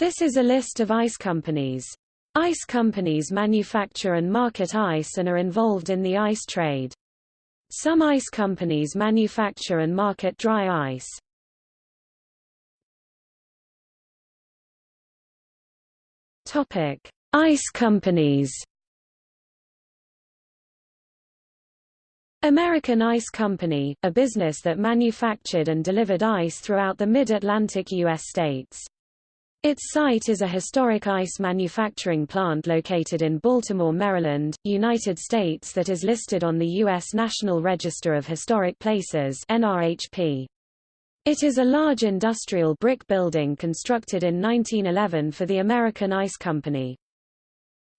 This is a list of ice companies. Ice companies manufacture and market ice and are involved in the ice trade. Some ice companies manufacture and market dry ice. Topic: Ice companies. American Ice Company, a business that manufactured and delivered ice throughout the mid-Atlantic U.S. states. Its site is a historic ice manufacturing plant located in Baltimore, Maryland, United States that is listed on the U.S. National Register of Historic Places NRHP. It is a large industrial brick building constructed in 1911 for the American Ice Company.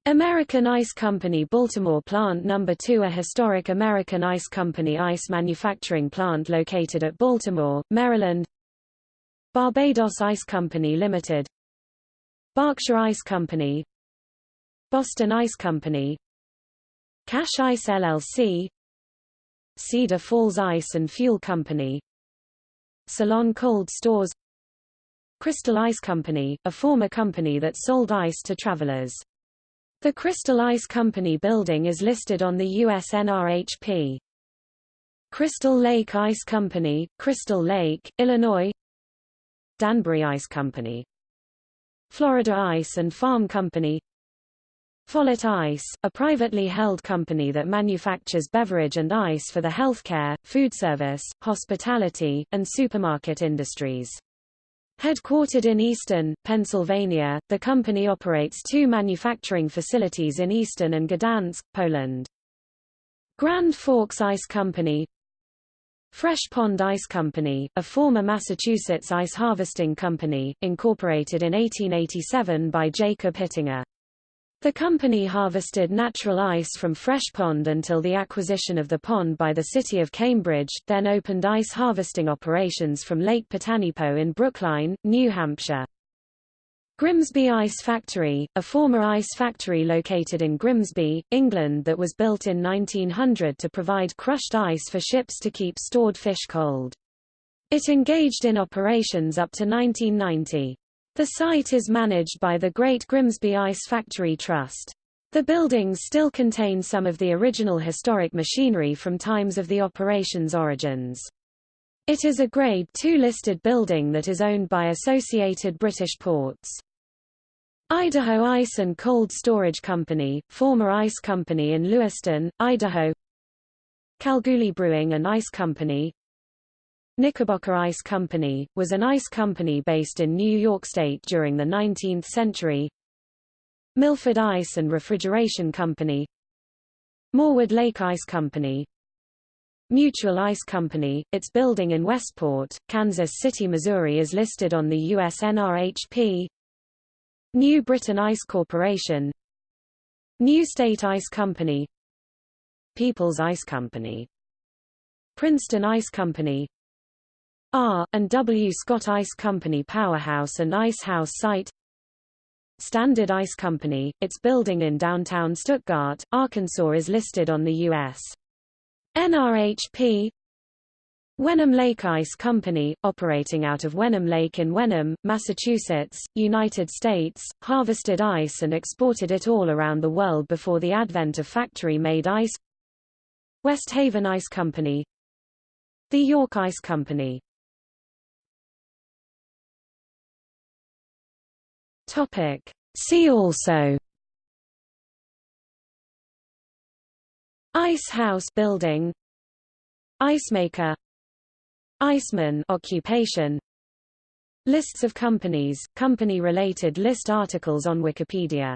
American Ice Company Baltimore Plant No. 2 A historic American Ice Company ice manufacturing plant located at Baltimore, Maryland Barbados Ice Company Limited Berkshire Ice Company Boston Ice Company Cash Ice LLC Cedar Falls Ice and Fuel Company Salon Cold Stores Crystal Ice Company, a former company that sold ice to travelers. The Crystal Ice Company building is listed on the US NRHP. Crystal Lake Ice Company, Crystal Lake, Illinois Danbury Ice Company Florida Ice and Farm Company Follett Ice, a privately held company that manufactures beverage and ice for the healthcare, food service, hospitality, and supermarket industries. Headquartered in Easton, Pennsylvania, the company operates two manufacturing facilities in Easton and Gdansk, Poland. Grand Forks Ice Company Fresh Pond Ice Company, a former Massachusetts ice harvesting company, incorporated in 1887 by Jacob Hittinger. The company harvested natural ice from Fresh Pond until the acquisition of the pond by the city of Cambridge, then opened ice harvesting operations from Lake Potanipo in Brookline, New Hampshire. Grimsby Ice Factory, a former ice factory located in Grimsby, England that was built in 1900 to provide crushed ice for ships to keep stored fish cold. It engaged in operations up to 1990. The site is managed by the Great Grimsby Ice Factory Trust. The buildings still contain some of the original historic machinery from times of the operation's origins. It is a Grade II listed building that is owned by Associated British Ports. Idaho Ice and Cold Storage Company, former ice company in Lewiston, Idaho. Kalgoorlie Brewing and Ice Company. Knickerbocker Ice Company, was an ice company based in New York State during the 19th century. Milford Ice and Refrigeration Company. Morewood Lake Ice Company. Mutual Ice Company, its building in Westport, Kansas City, Missouri is listed on the US NRHP New Britain Ice Corporation New State Ice Company People's Ice Company Princeton Ice Company R. and W. Scott Ice Company Powerhouse and Ice House Site Standard Ice Company, its building in downtown Stuttgart, Arkansas is listed on the U.S. NRHP Wenham Lake Ice Company, operating out of Wenham Lake in Wenham, Massachusetts, United States, harvested ice and exported it all around the world before the advent of factory-made ice. West Haven Ice Company. The York Ice Company. See also. Ice house building. Ice maker Iceman occupation. Lists of companies, company-related list articles on Wikipedia